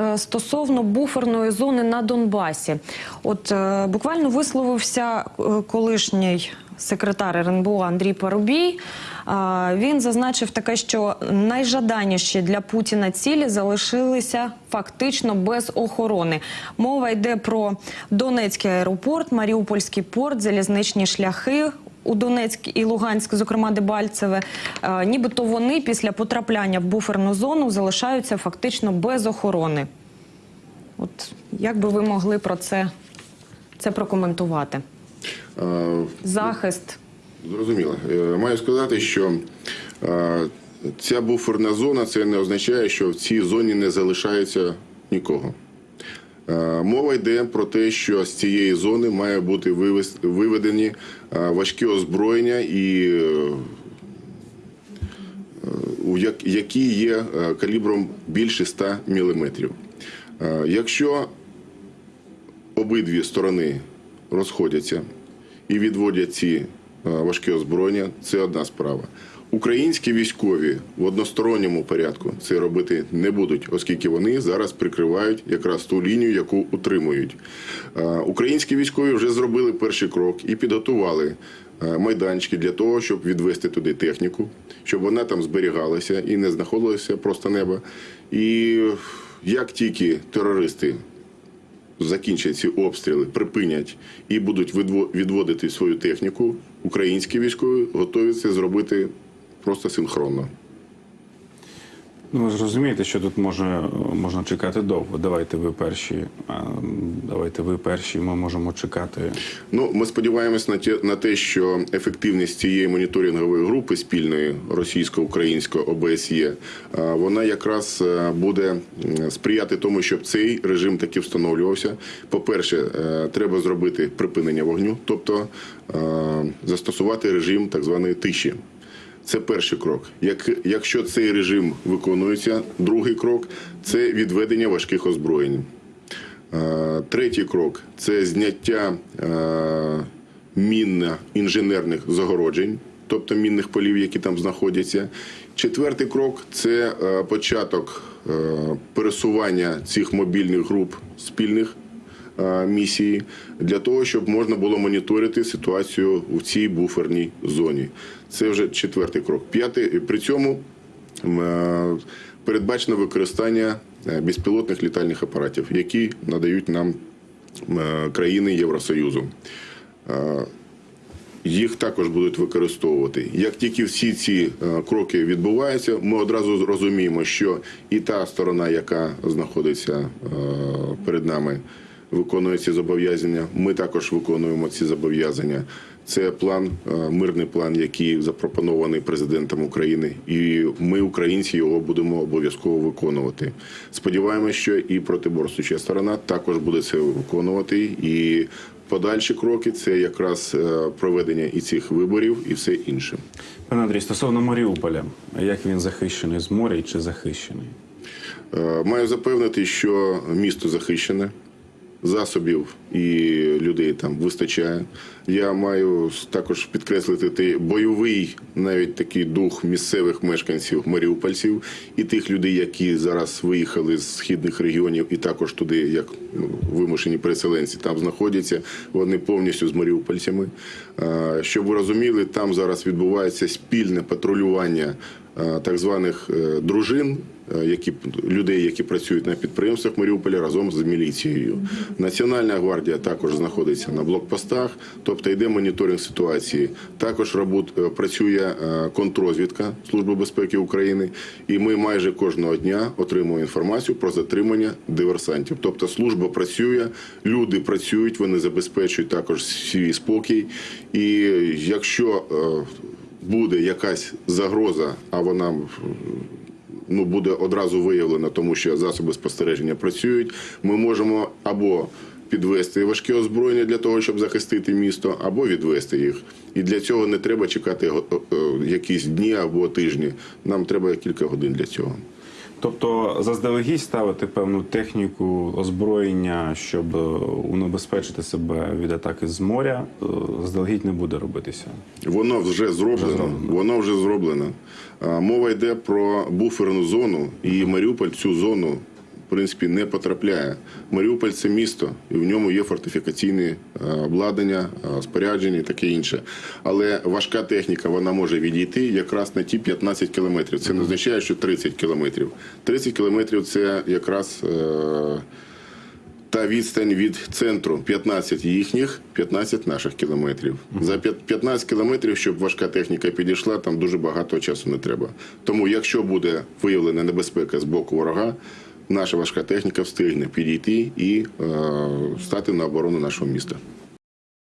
е, стосовно буферної зони на Донбасі. От е, буквально висловився е, колишній секретар РНБО Андрій Парубій. Він зазначив таке, що найжаданіші для Путіна цілі залишилися фактично без охорони. Мова йде про Донецький аеропорт, Маріупольський порт, залізничні шляхи. У Донецьк і Луганськ, зокрема Дебальцеве, е, нібито вони після потрапляння в буферну зону залишаються фактично без охорони. От як би ви могли про це, це прокоментувати? Е, Захист. Зрозуміло. Е, Маю сказати, що ця буферна зона це не означає, що в цій зоні не залишається нікого. Е, Мова йде про те, що з цієї зони має бути виведені е, важкі озброєння і е, які є калібром більше 100 мм. Якщо обидві сторони розходяться і відводять ці важкі озброєння, це одна справа. Українські військові в односторонньому порядку це робити не будуть, оскільки вони зараз прикривають якраз ту лінію, яку утримують. Українські військові вже зробили перший крок і підготували майданчики для того, щоб відвести туди техніку, щоб вона там зберігалася і не знаходилася просто неба. І як тільки терористи закінчать ці обстріли, припинять і будуть відво- відводити свою техніку, українські військові готові це зробити просто синхронно. Ну, ви ж розумієте, що тут може, можна чекати довго. Давайте ви перші. Давайте ви перші. Ми можемо чекати. Ну, ми сподіваємось на те, на те, що ефективність цієї моніторингової групи спільної російсько-української ОБСЄ, а, вона якраз е, буде сприяти тому, щоб цей режим таки встановлювався. По-перше, е, треба зробити припинення вогню, тобто е, застосувати режим так званої тиші. Це перший крок. Як, якщо цей режим виконується, другий крок це відведення важких озброєнь. Третій крок це зняття мінно-інженерних загороджень, тобто мінних полів, які там знаходяться. Четвертий крок це початок пересування цих мобільних груп спільних місії для того, щоб можна було моніторити ситуацію у цій буферній зоні. Це вже четвертий крок. П'ятий при цьому е, передбачено використання е, безпілотних літальних апаратів, які надають нам е, країни Євросоюзу. Е, Їх також будуть використовувати. Як тільки всі ці е, кроки відбуваються, ми одразу розуміємо, що і та сторона, яка знаходиться е, перед нами, виконує ці зобов'язання. Ми також виконуємо ці зобов'язання. Це план, е, мирний план, який запропонований президентом України, і ми, українці, його будемо обов'язково виконувати. Сподіваємося, що і протиборствуюча сторона також буде це виконувати. І подальші кроки це якраз е, проведення і цих виборів, і все інше. Пане Андрій, стосовно Маріуполя, як він захищений з моря чи захищений? Е, Маю запевнити, що місто захищене, засобів і людей там вистачає. Я маю також підкреслити той бойовий, навіть такий дух місцевих мешканців маріупольців і тих людей, які зараз виїхали з східних регіонів, і також туди, як ну, вимушені переселенці, там знаходяться. Вони повністю з маріупольцями. Щоб ви розуміли, там зараз відбувається спільне патрулювання так званих е, дружин які людей, які працюють на підприємствах Маріуполя разом з міліцією. Національна гвардія також знаходиться на блокпостах, тобто йде моніторинг ситуації. Також робот, е, працює е, контррозвідка Служби безпеки України, і ми майже кожного дня отримуємо інформацію про затримання диверсантів. Тобто служба працює, люди працюють, вони забезпечують також свій спокій. І якщо е, буде якась загроза, а вона ну, буде одразу виявлено, тому що засоби спостереження працюють. Ми можемо або підвести важке озброєння для того, щоб захистити місто, або відвести їх. І для цього не треба чекати го- е, якісь дні або тижні. Нам треба кілька годин для цього. Тобто заздалегідь ставити певну техніку озброєння, щоб е, унебезпечити себе від атаки з моря, е, заздалегідь не буде робитися. Воно вже зроблено. зроблено. Воно вже зроблено. Мова йде про буферну зону, і Маріуполь цю зону в принципі не потрапляє. Маріуполь це місто, і в ньому є фортифікаційне е, обладнання, е, спорядження і таке інше. Але важка техніка вона може відійти якраз на ті 15 кілометрів. Це не означає, що 30 кілометрів. 30 кілометрів це якраз. е, та відстань від центру 15 їхніх, 15 наших кілометрів. За п'ят- 15 кілометрів, щоб важка техніка підійшла, там дуже багато часу не треба. Тому, якщо буде виявлена небезпека з боку ворога, наша важка техніка встигне підійти і е, стати на оборону нашого міста.